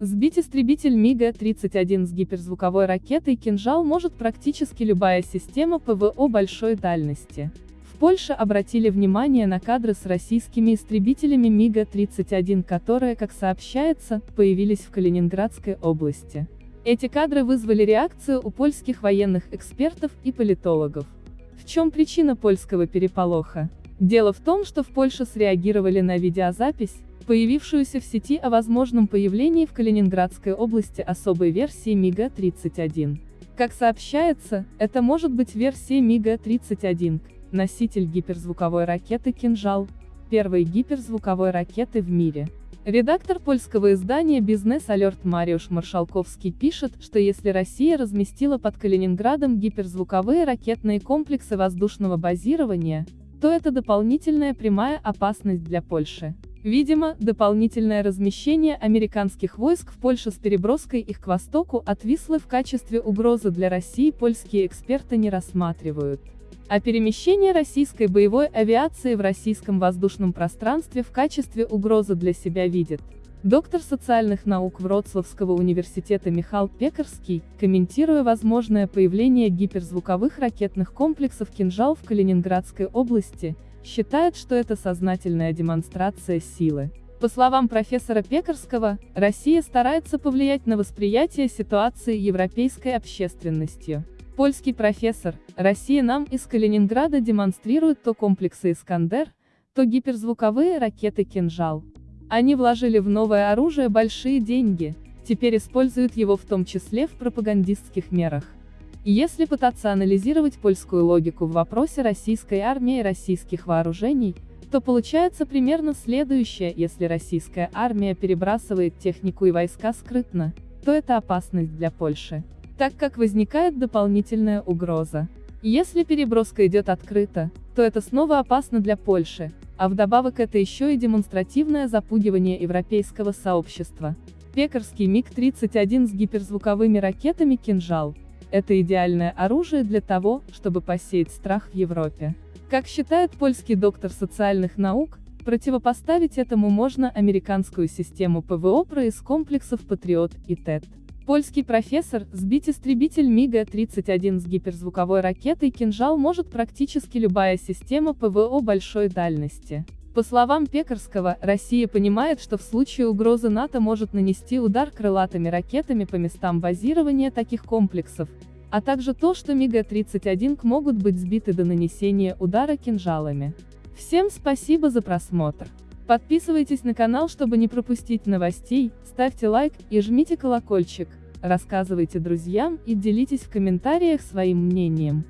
Сбить истребитель МиГ-31 с гиперзвуковой ракетой «Кинжал» может практически любая система ПВО большой дальности. В Польше обратили внимание на кадры с российскими истребителями МиГ-31, которые, как сообщается, появились в Калининградской области. Эти кадры вызвали реакцию у польских военных экспертов и политологов. В чем причина польского переполоха? Дело в том, что в Польше среагировали на видеозапись, появившуюся в сети о возможном появлении в Калининградской области особой версии МиГа-31. Как сообщается, это может быть версия МиГа-31, носитель гиперзвуковой ракеты «Кинжал», первой гиперзвуковой ракеты в мире. Редактор польского издания «Бизнес Алерт» Мариуш Маршалковский пишет, что если Россия разместила под Калининградом гиперзвуковые ракетные комплексы воздушного базирования, то это дополнительная прямая опасность для Польши. Видимо, дополнительное размещение американских войск в Польше с переброской их к востоку от Вислы в качестве угрозы для России польские эксперты не рассматривают. А перемещение российской боевой авиации в российском воздушном пространстве в качестве угрозы для себя видит. Доктор социальных наук Вроцлавского университета Михаил Пекарский, комментируя возможное появление гиперзвуковых ракетных комплексов «Кинжал» в Калининградской области, считает, что это сознательная демонстрация силы. По словам профессора Пекарского, Россия старается повлиять на восприятие ситуации европейской общественностью. Польский профессор, Россия нам из Калининграда демонстрирует то комплексы «Искандер», то гиперзвуковые ракеты «Кинжал». Они вложили в новое оружие большие деньги, теперь используют его в том числе в пропагандистских мерах. Если пытаться анализировать польскую логику в вопросе российской армии и российских вооружений, то получается примерно следующее, если российская армия перебрасывает технику и войска скрытно, то это опасность для Польши, так как возникает дополнительная угроза. Если переброска идет открыто, то это снова опасно для Польши, а вдобавок это еще и демонстративное запугивание европейского сообщества. Пекарский МиГ-31 с гиперзвуковыми ракетами «Кинжал» Это идеальное оружие для того, чтобы посеять страх в Европе. Как считает польский доктор социальных наук, противопоставить этому можно американскую систему ПВО ПРО из комплексов «Патриот» и ТЭТ. Польский профессор, сбить истребитель МиГа-31 с гиперзвуковой ракетой «Кинжал» может практически любая система ПВО большой дальности. По словам Пекарского, Россия понимает, что в случае угрозы НАТО может нанести удар крылатыми ракетами по местам базирования таких комплексов, а также то, что МиГ-31 могут быть сбиты до нанесения удара кинжалами. Всем спасибо за просмотр. Подписывайтесь на канал, чтобы не пропустить новостей, ставьте лайк и жмите колокольчик, рассказывайте друзьям и делитесь в комментариях своим мнением.